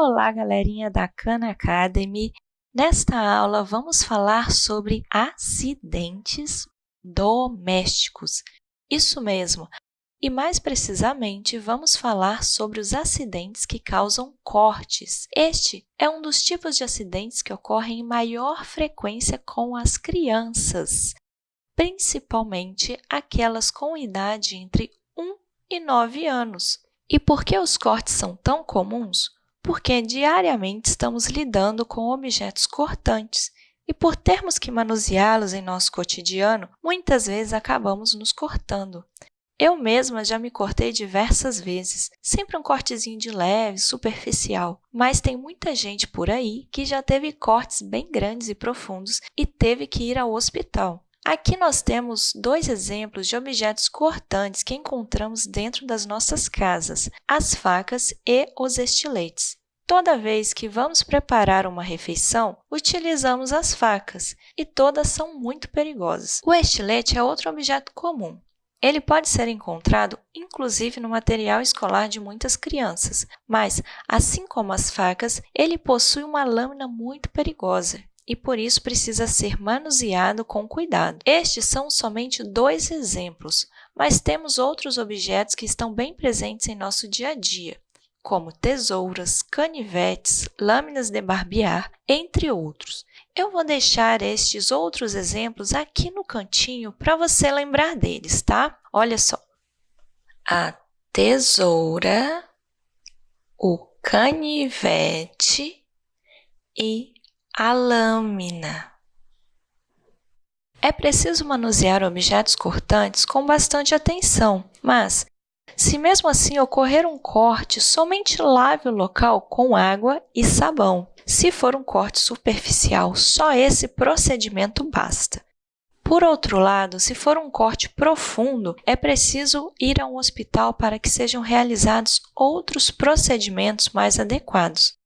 Olá, galerinha da Khan Academy! Nesta aula, vamos falar sobre acidentes domésticos. Isso mesmo! E mais precisamente, vamos falar sobre os acidentes que causam cortes. Este é um dos tipos de acidentes que ocorrem em maior frequência com as crianças, principalmente aquelas com idade entre 1 e 9 anos. E por que os cortes são tão comuns? Porque diariamente estamos lidando com objetos cortantes e, por termos que manuseá-los em nosso cotidiano, muitas vezes acabamos nos cortando. Eu mesma já me cortei diversas vezes, sempre um cortezinho de leve, superficial, mas tem muita gente por aí que já teve cortes bem grandes e profundos e teve que ir ao hospital. Aqui nós temos dois exemplos de objetos cortantes que encontramos dentro das nossas casas, as facas e os estiletes. Toda vez que vamos preparar uma refeição, utilizamos as facas, e todas são muito perigosas. O estilete é outro objeto comum. Ele pode ser encontrado, inclusive, no material escolar de muitas crianças, mas, assim como as facas, ele possui uma lâmina muito perigosa e, por isso, precisa ser manuseado com cuidado. Estes são somente dois exemplos, mas temos outros objetos que estão bem presentes em nosso dia a dia como tesouras, canivetes, lâminas de barbear, entre outros. Eu vou deixar estes outros exemplos aqui no cantinho para você lembrar deles, tá? Olha só. A tesoura, o canivete e a lâmina. É preciso manusear objetos cortantes com bastante atenção, mas se mesmo assim ocorrer um corte, somente lave o local com água e sabão. Se for um corte superficial, só esse procedimento basta. Por outro lado, se for um corte profundo, é preciso ir a um hospital para que sejam realizados outros procedimentos mais adequados.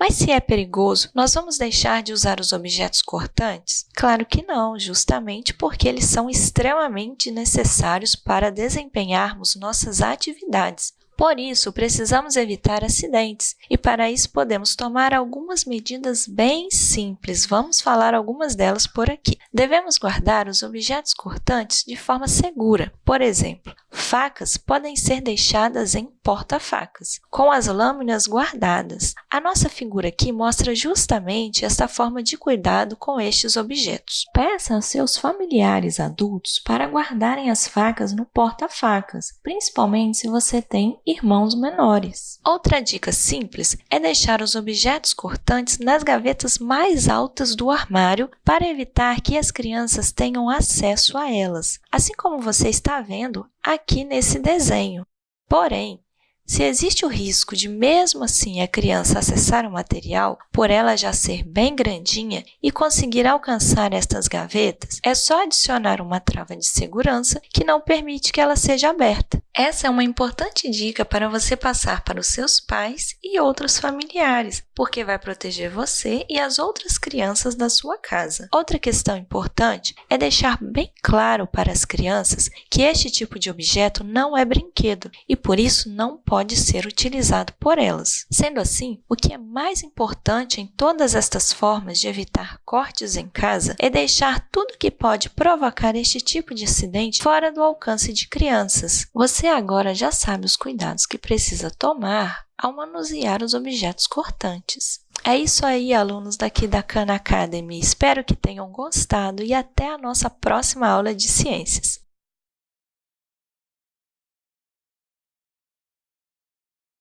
Mas se é perigoso, nós vamos deixar de usar os objetos cortantes? Claro que não, justamente porque eles são extremamente necessários para desempenharmos nossas atividades. Por isso, precisamos evitar acidentes e, para isso, podemos tomar algumas medidas bem simples. Vamos falar algumas delas por aqui. Devemos guardar os objetos cortantes de forma segura. Por exemplo, facas podem ser deixadas em porta-facas, com as lâminas guardadas. A nossa figura aqui mostra justamente esta forma de cuidado com estes objetos. Peça aos seus familiares adultos para guardarem as facas no porta-facas, principalmente se você tem irmãos menores. Outra dica simples é deixar os objetos cortantes nas gavetas mais altas do armário para evitar que as crianças tenham acesso a elas, assim como você está vendo aqui nesse desenho. Porém, se existe o risco de, mesmo assim, a criança acessar o material, por ela já ser bem grandinha e conseguir alcançar estas gavetas, é só adicionar uma trava de segurança que não permite que ela seja aberta. Essa é uma importante dica para você passar para os seus pais e outros familiares, porque vai proteger você e as outras crianças da sua casa. Outra questão importante é deixar bem claro para as crianças que este tipo de objeto não é brinquedo e, por isso, não pode ser utilizado por elas. Sendo assim, o que é mais importante em todas estas formas de evitar cortes em casa é deixar tudo que pode provocar este tipo de acidente fora do alcance de crianças. Você agora já sabe os cuidados que precisa tomar ao manusear os objetos cortantes. É isso aí, alunos daqui da Khan Academy. Espero que tenham gostado e até a nossa próxima aula de ciências.